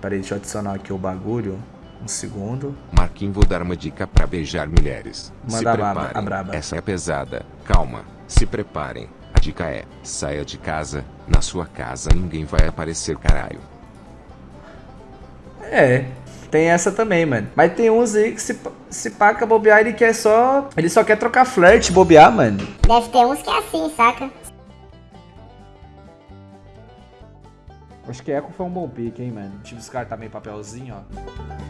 Peraí, deixa eu adicionar aqui o bagulho. Um segundo. Marquinhos, vou dar uma dica pra beijar mulheres. Manda se a braba, preparem. a braba. Essa é pesada. Calma. Se preparem. A dica é: saia de casa. Na sua casa ninguém vai aparecer, caralho. É, tem essa também, mano. Mas tem uns aí que se, se paca bobear, ele quer só. Ele só quer trocar flerte, bobear, mano. Deve ter uns que é assim, saca? Acho que Echo foi um bom pick, hein, mano. Deixa eu descartar meio papelzinho, ó.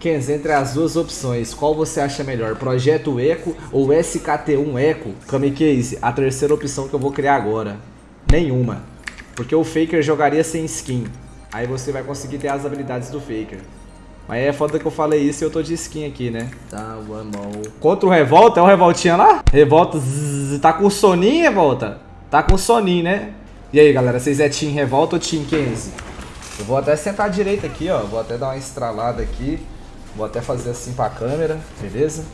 Kenz, entre as duas opções, qual você acha melhor? Projeto Eco ou SKT1 Eco? Kami Case, a terceira opção que eu vou criar agora. Nenhuma. Porque o Faker jogaria sem skin. Aí você vai conseguir ter as habilidades do Faker. Mas é foda que eu falei isso e eu tô de skin aqui, né? Tá, vamos. Contra o Revolta, é o Revoltinha lá? Revolta, zzz, tá com soninho, Revolta? Tá com soninho, né? E aí, galera, vocês é Team Revolta ou Team Kenzie? Eu vou até sentar direito aqui, ó. Vou até dar uma estralada aqui. Vou até fazer assim pra câmera, beleza?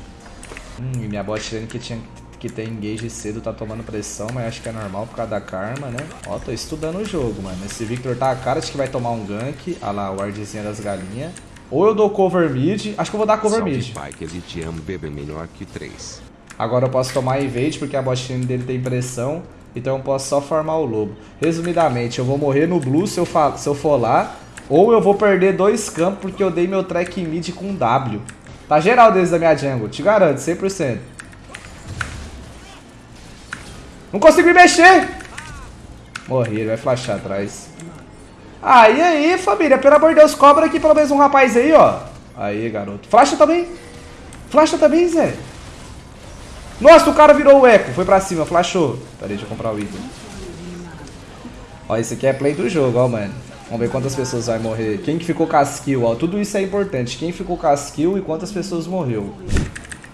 Hum, e minha bot lane que tinha que ter engage cedo tá tomando pressão, mas acho que é normal por causa da karma, né? Ó, tô estudando o jogo, mano. Esse Victor tá a cara de que vai tomar um gank. Olha lá, o wardzinha das galinhas. Ou eu dou cover mid. Acho que eu vou dar cover Salve, mid. que ele te ama, bebê melhor que três. Agora eu posso tomar invade porque a bot lane dele tem pressão. Então eu posso só farmar o lobo. Resumidamente, eu vou morrer no blue se eu, se eu for lá. Ou eu vou perder dois campos porque eu dei meu track mid com W. Tá geral deles da minha jungle, te garanto, 100%. Não consigo me mexer! Morri, ele vai flashar atrás. E aí, família? Pelo amor de Deus, cobra aqui pelo menos um rapaz aí, ó. Aí, garoto. Flasha também. Flasha também, Zé. Nossa, o cara virou o eco. Foi pra cima, flashou. Peraí, deixa eu comprar o item. Ó, esse aqui é play do jogo, ó, mano. Vamos ver quantas pessoas vai morrer. Quem que ficou com as kill, ó. Tudo isso é importante. Quem ficou com as kill e quantas pessoas morreu.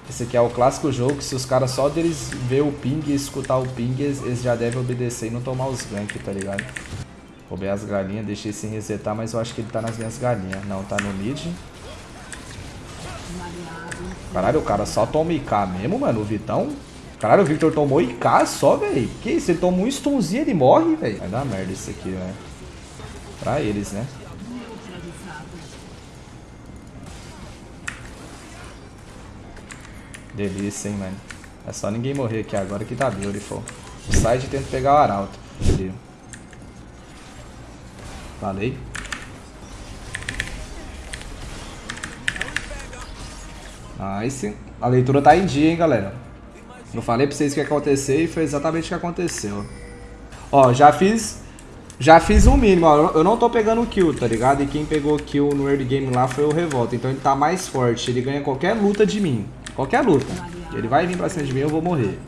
Esse aqui é o clássico jogo que se os caras só deles ver o ping e escutar o ping, eles, já devem obedecer e não tomar os gank, tá ligado? Roubei as galinhas, deixei sem resetar, mas eu acho que ele tá nas minhas galinhas. Não, tá no mid. Caralho, o cara só toma IK mesmo, mano, o Vitão. Caralho, o Victor tomou IK só, velho. Que isso? Ele tomou um stunzinho, ele morre, velho. Vai dar merda isso aqui, velho. Pra eles, né? Delícia, hein, mano. É só ninguém morrer aqui agora que tá beautiful. O side tenta pegar o arauto. Ali. Falei. Nice. A leitura tá em dia, hein, galera. Eu falei pra vocês o que ia acontecer e foi exatamente o que aconteceu. Ó, já fiz... Já fiz um mínimo, ó. Eu não tô pegando kill, tá ligado? E quem pegou kill no early game lá foi o Revolta. Então ele tá mais forte. Ele ganha qualquer luta de mim. Qualquer luta. Ele vai vir pra cima de mim eu vou morrer.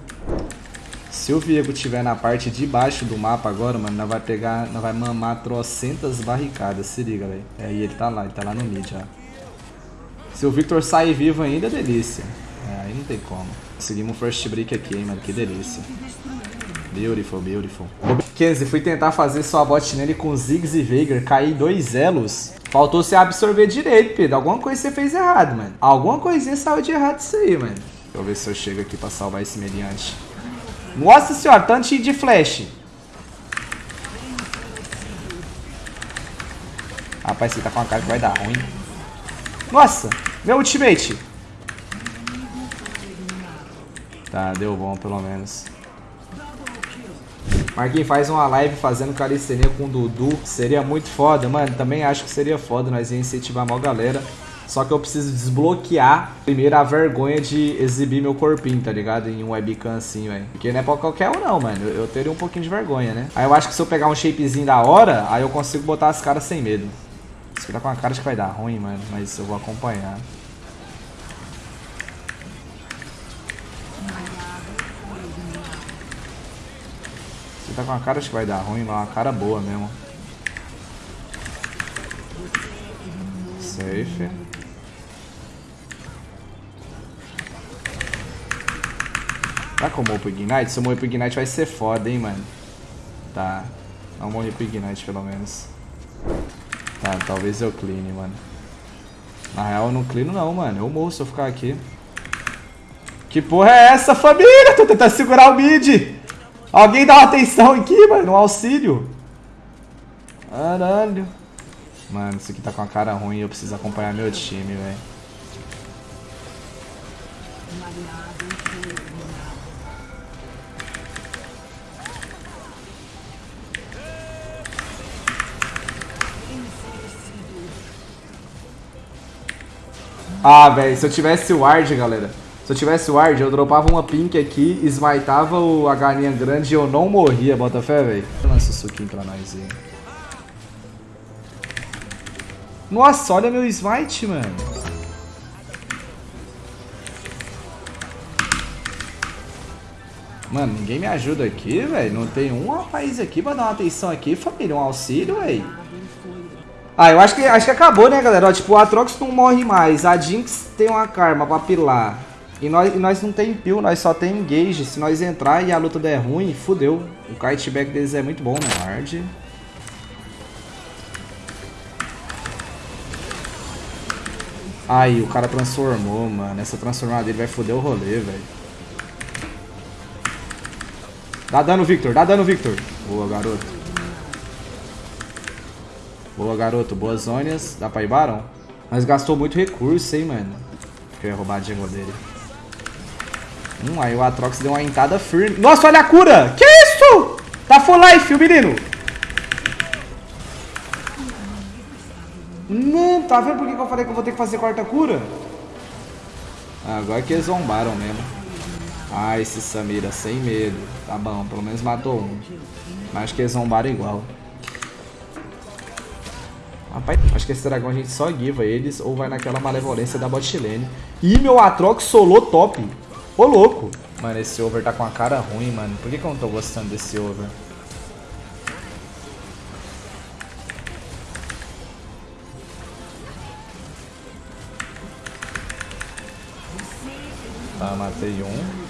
Se o Viego estiver na parte de baixo do mapa agora, mano, nós vai pegar, nós vai mamar trocentas barricadas, se liga, velho. É, e ele tá lá, ele tá lá no mid já. Se o Victor sair vivo ainda, é delícia. É, aí não tem como. Conseguimos um first break aqui, hein, mano, que delícia. Beautiful, beautiful. Kenzie, fui tentar fazer sua bot nele com Ziggs e Veigar, caí dois elos. Faltou você absorver direito, Pedro. Alguma coisa você fez errado, mano. Alguma coisinha saiu de errado isso aí, mano. Deixa eu ver se eu chego aqui pra salvar esse mediante. Nossa senhora, tanto de flash. Rapaz, você tá com uma cara que vai dar ruim. Nossa, meu ultimate. Tá, deu bom pelo menos. Marquinhos, faz uma live fazendo calistenia com o Dudu. Seria muito foda, mano. Também acho que seria foda. Nós ia incentivar a maior galera. Só que eu preciso desbloquear primeiro a vergonha de exibir meu corpinho, tá ligado? Em um webcam assim, velho. Porque não é pra qualquer um, não, mano. Eu, teria um pouquinho de vergonha, né? Aí eu acho que se eu pegar um shapezinho da hora, aí eu consigo botar as caras sem medo. Aqui tá com a cara de que vai dar ruim, mano. Mas eu vou acompanhar. Você tá com a cara de que vai dar ruim, mas uma cara boa mesmo. Safe. Vai com o pro Ignite? Se eu morrer pro Ignite vai ser foda, hein, mano. Tá. Não morrer pro Ignite, pelo menos. Tá, talvez eu clean, mano. Na real, eu não cleano não, mano. Eu morro se eu ficar aqui. Que porra é essa, família? Tô tentando segurar o mid. Alguém dá uma atenção aqui, mano, no auxílio. Caralho. Mano, isso aqui tá com a cara ruim eu preciso acompanhar meu time, velho. Ah, velho, se eu tivesse o ward, galera. Se eu tivesse o ward, eu dropava uma pink aqui, smiteava o, a galinha grande e eu não morria, bota fé, velho. Lança o suquinho pra nós aí. Nossa, olha meu smite, mano. Mano, ninguém me ajuda aqui, velho. Não tem um rapaz aqui pra dar uma atenção aqui, família. Um auxílio, velho. Ah, eu acho que, acho que acabou, né, galera? Ó, tipo, o Atrox não morre mais. A Jinx tem uma karma pra pilar. E nós, e nós não tem peel, nós só tem engage. Se nós entrar e a luta der ruim, fudeu. O kiteback deles é muito bom, né? Hard. Aí, o cara transformou, mano. Essa transformada dele vai foder o rolê, velho. Dá dano, Victor. Dá dano, Victor. Boa, garoto. Boa, garoto. Boas zonas. Dá pra ir Baron? Mas gastou muito recurso, hein, mano. Que eu ia roubar a jungle dele. Hum, aí o Atrox deu uma entada firme. Nossa, olha a cura! Que isso? Tá full life, o menino. Não, tá vendo por que eu falei que eu vou ter que fazer quarta cura? Ah, agora que eles zombaram mesmo. Ah, esse Samira, sem medo. Tá bom, pelo menos matou um. Mas acho que eles zombaram igual. Rapaz, acho que esse dragão a gente só guiva eles ou vai naquela malevolência da botlane. Ih, meu Atrox solou top. Ô, louco. Mano, esse over tá com a cara ruim, mano. Por que, que eu não tô gostando desse over? Tá, matei um.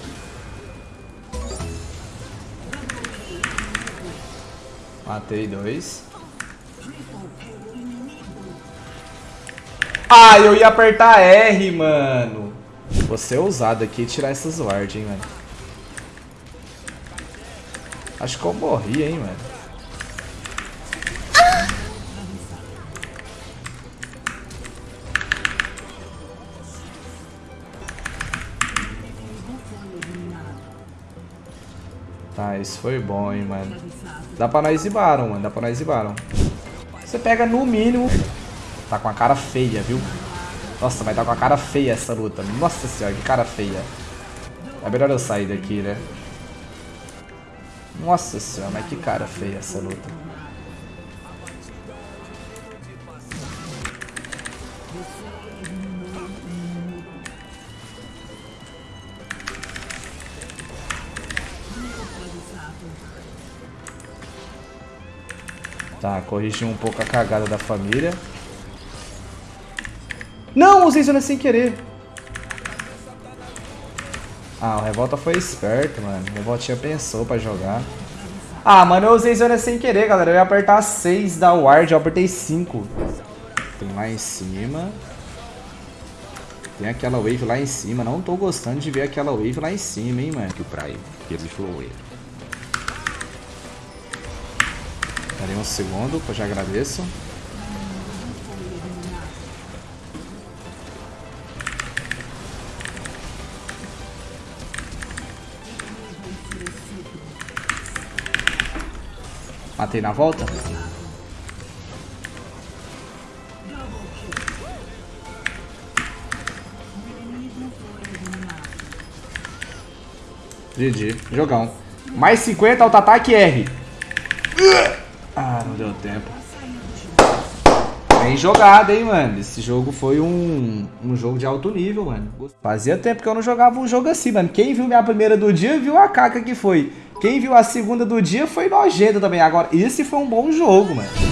Matei dois. Ah, eu ia apertar R, mano. Vou ser ousado aqui tirar essas wards, hein, mano. Acho que eu morri, hein, mano. Tá, isso foi bom, hein, mano. Dá pra nós ir Baron, mano. Dá pra nós ir Baron. Você pega no mínimo... Tá com a cara feia, viu? Nossa, vai tá com a cara feia essa luta. Nossa senhora, que cara feia. É melhor eu sair daqui, né? Nossa senhora, mas que cara feia essa luta. Tá, corrigi um pouco a cagada da família. Não, usei zona sem querer. Ah, o Revolta foi esperto, mano. O Revoltinha pensou pra jogar. Ah, mano, eu usei zona sem querer, galera. Eu ia apertar 6 da ward, eu apertei 5. Tem lá em cima. Tem aquela wave lá em cima. Não tô gostando de ver aquela wave lá em cima, hein, mano. Que o Prime, que ele falou ele. Darei um segundo, que eu já agradeço. Matei na volta. GG. Jogão. Mais 50, auto-ataque R. Ah, não deu tempo. Bem jogado, hein, mano. Esse jogo foi um, um jogo de alto nível, mano. Fazia tempo que eu não jogava um jogo assim, mano. Quem viu minha primeira do dia, viu a caca que foi. Quem viu a segunda do dia foi nojento também. Agora, esse foi um bom jogo, mano.